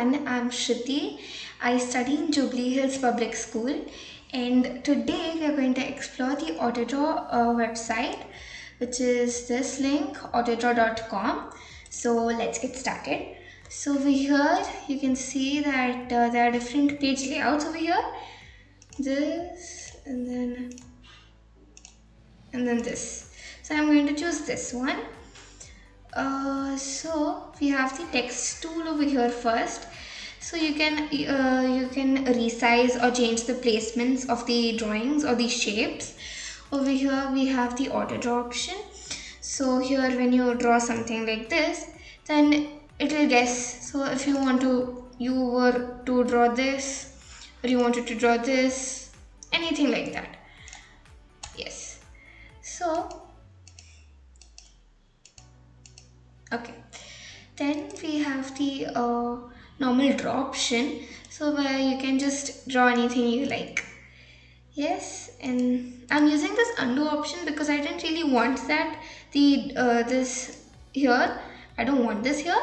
everyone, I'm Shruti. I study in Jubilee Hills Public School and today we are going to explore the Autodraw uh, website which is this link autodraw.com. So let's get started. So over here you can see that uh, there are different page layouts over here. This and then and then this. So I'm going to choose this one uh, so we have the text tool over here first so you can uh, you can resize or change the placements of the drawings or the shapes. Over here we have the auto draw option. So here when you draw something like this then it will guess. So if you want to you were to draw this or you wanted to draw this anything like that. Yes. So okay. Then we have the uh, normal draw option. So where you can just draw anything you like. Yes and I'm using this undo option because I didn't really want that. The uh, this here I don't want this here.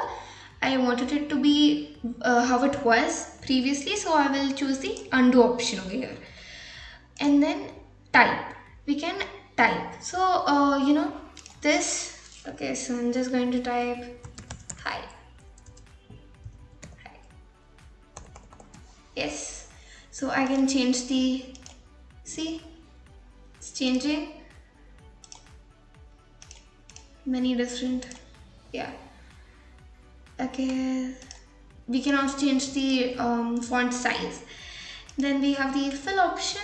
I wanted it to be uh, how it was previously so I will choose the undo option over here. And then type. We can type. So uh, you know this okay so I'm just going to type yes. So I can change the see? It's changing. Many different yeah. Okay. We can also change the um, font size. Then we have the fill option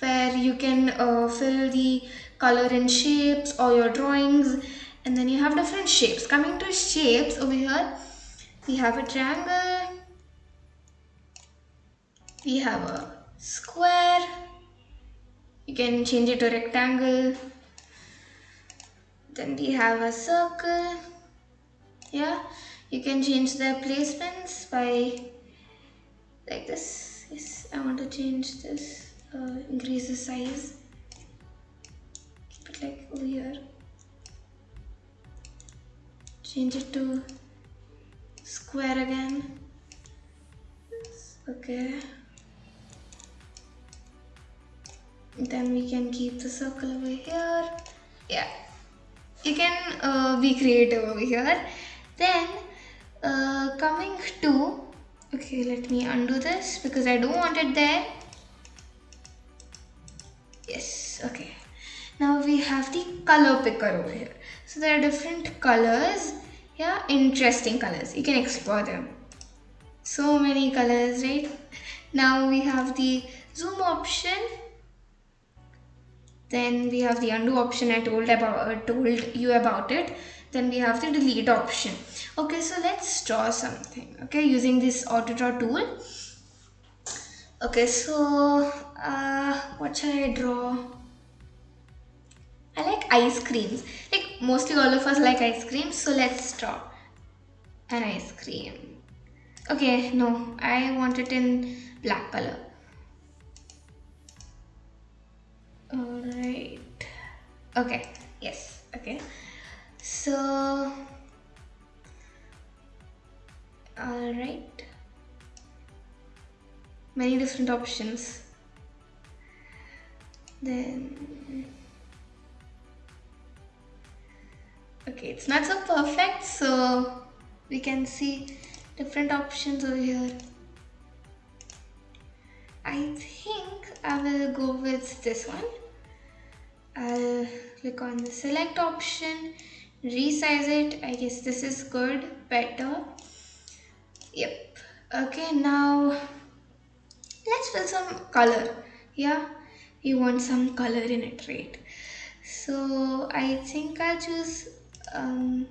where you can uh, fill the color and shapes or your drawings. And then you have different shapes. Coming to shapes over here we have a triangle we have a square. You can change it to rectangle. Then we have a circle. Yeah. You can change the placements by like this. Yes I want to change this. Uh, increase the size. Keep it like over here. Change it to square again. Okay then we can keep the circle over here. Yeah. You can uh, be creative over here. Then uh, coming to okay let me undo this because I don't want it there. Yes okay. Now we have the color picker over here. So there are different colors. Yeah interesting colors. You can explore them. So many colors right? Now we have the zoom option then we have the undo option I told about uh, told you about it then we have the delete option okay so let's draw something okay using this auto draw tool okay so uh, what shall I draw I like ice creams. Like mostly all of us like ice cream. So let's draw an ice cream. Okay, no, I want it in black color. Alright. Okay, yes, okay. So, alright. Many different options. Then okay it's not so perfect so we can see different options over here will go with this one. I'll click on the select option resize it. I guess this is good better. Yep. Okay now let's fill some color. Yeah you want some color in it right? So I think I'll choose um,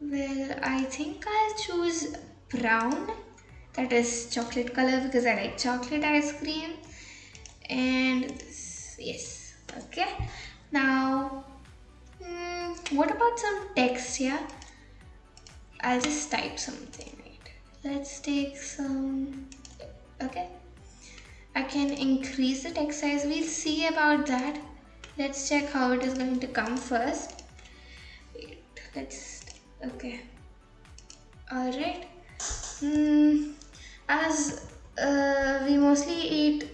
well I think I'll choose brown that is chocolate color because I like chocolate ice cream. And this, yes okay. Now hmm, what about some text here? I'll just type something right? Let's take some okay. I can increase the text size. We'll see about that. Let's check how it is going to come first. Wait let's okay. All right. Mm, as uh, we mostly eat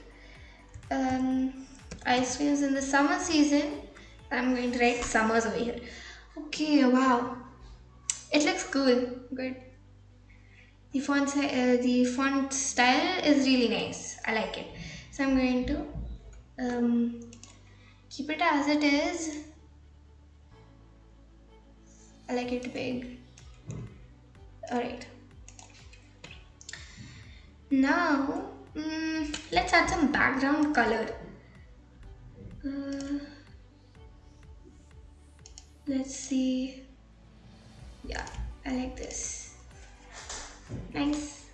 um, ice creams in the summer season, I'm going to write summers over here. Okay, wow. It looks cool. Good. The font, uh, the font style is really nice. I like it. So I'm going to um, keep it as it is. I like it big. Alright. Now, mm, let's add some background color. Uh, let's see. Yeah, I like this. Nice.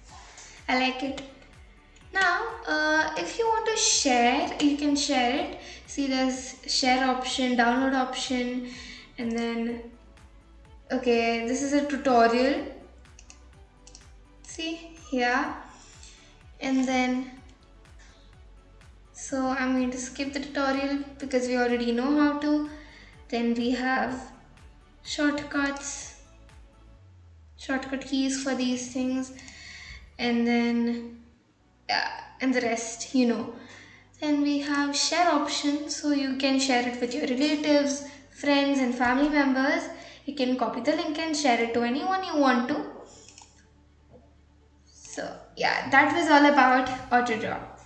I like it. Now, uh, if you want to share, you can share it. See, there's share option, download option, and then okay, this is a tutorial. See here, and then so I'm going to skip the tutorial because we already know how to. Then we have shortcuts, shortcut keys for these things, and then yeah, and the rest you know. Then we have share option, so you can share it with your relatives, friends, and family members. You can copy the link and share it to anyone you want to. So yeah, that was all about AutoDraw.